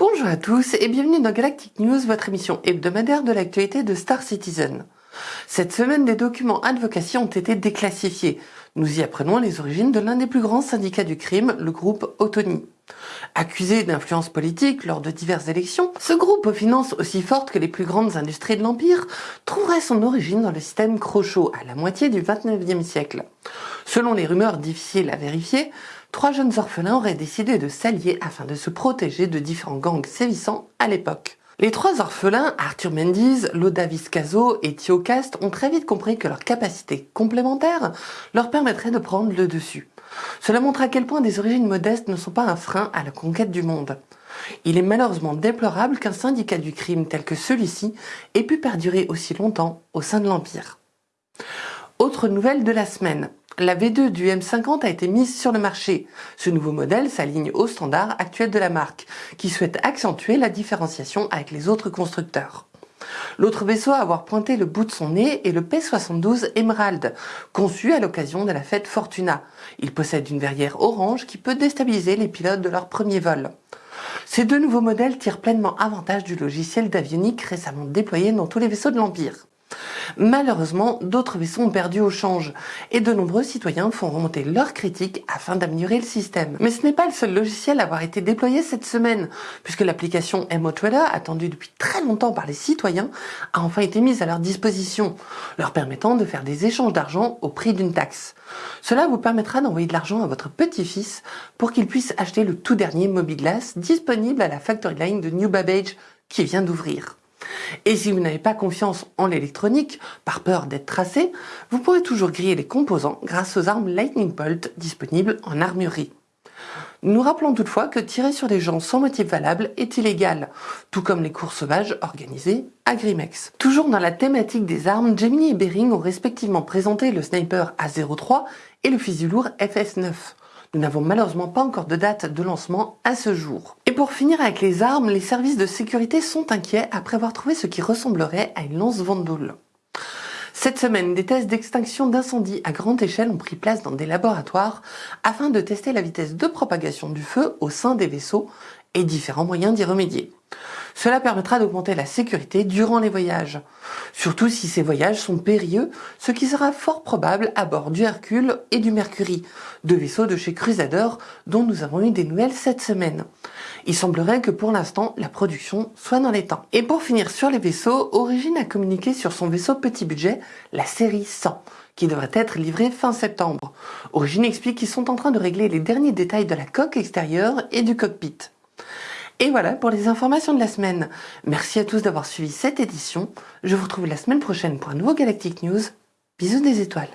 à tous et bienvenue dans Galactic News, votre émission hebdomadaire de l'actualité de Star Citizen. Cette semaine, des documents advocacy ont été déclassifiés. Nous y apprenons les origines de l'un des plus grands syndicats du crime, le groupe Autonie. Accusé d'influence politique lors de diverses élections, ce groupe aux finances aussi fortes que les plus grandes industries de l'Empire trouverait son origine dans le système Crochot à la moitié du 29e siècle. Selon les rumeurs difficiles à vérifier, trois jeunes orphelins auraient décidé de s'allier afin de se protéger de différents gangs sévissants à l'époque. Les trois orphelins, Arthur Mendiz, Loda Viscaso et Thio Cast, ont très vite compris que leurs capacités complémentaires leur permettraient de prendre le dessus. Cela montre à quel point des origines modestes ne sont pas un frein à la conquête du monde. Il est malheureusement déplorable qu'un syndicat du crime tel que celui-ci ait pu perdurer aussi longtemps au sein de l'Empire. Autre nouvelle de la semaine. La V2 du M50 a été mise sur le marché. Ce nouveau modèle s'aligne aux standards actuels de la marque, qui souhaite accentuer la différenciation avec les autres constructeurs. L'autre vaisseau à avoir pointé le bout de son nez est le P-72 Emerald, conçu à l'occasion de la fête Fortuna. Il possède une verrière orange qui peut déstabiliser les pilotes de leur premier vol. Ces deux nouveaux modèles tirent pleinement avantage du logiciel d'avionique récemment déployé dans tous les vaisseaux de l'Empire. Malheureusement, d'autres vaisseaux ont perdu au change et de nombreux citoyens font remonter leurs critiques afin d'améliorer le système. Mais ce n'est pas le seul logiciel à avoir été déployé cette semaine, puisque l'application MO attendue depuis très longtemps par les citoyens, a enfin été mise à leur disposition, leur permettant de faire des échanges d'argent au prix d'une taxe. Cela vous permettra d'envoyer de l'argent à votre petit-fils pour qu'il puisse acheter le tout dernier Mobiglass disponible à la Factory Line de New Babbage qui vient d'ouvrir. Et si vous n'avez pas confiance en l'électronique, par peur d'être tracé, vous pourrez toujours griller les composants grâce aux armes Lightning Bolt disponibles en armurerie. Nous rappelons toutefois que tirer sur des gens sans motif valable est illégal, tout comme les cours sauvages organisées à Grimex. Toujours dans la thématique des armes, Gemini et Bering ont respectivement présenté le sniper A03 et le fusil lourd FS9. Nous n'avons malheureusement pas encore de date de lancement à ce jour. Et pour finir avec les armes, les services de sécurité sont inquiets après avoir trouvé ce qui ressemblerait à une lance Vandal. Cette semaine, des tests d'extinction d'incendie à grande échelle ont pris place dans des laboratoires afin de tester la vitesse de propagation du feu au sein des vaisseaux et différents moyens d'y remédier. Cela permettra d'augmenter la sécurité durant les voyages, surtout si ces voyages sont périlleux, ce qui sera fort probable à bord du Hercule et du Mercury, deux vaisseaux de chez Crusader dont nous avons eu des nouvelles cette semaine. Il semblerait que pour l'instant, la production soit dans les temps. Et pour finir sur les vaisseaux, Origin a communiqué sur son vaisseau petit budget, la série 100, qui devrait être livré fin septembre. Origin explique qu'ils sont en train de régler les derniers détails de la coque extérieure et du cockpit. Et voilà pour les informations de la semaine. Merci à tous d'avoir suivi cette édition. Je vous retrouve la semaine prochaine pour un nouveau Galactic News. Bisous des étoiles.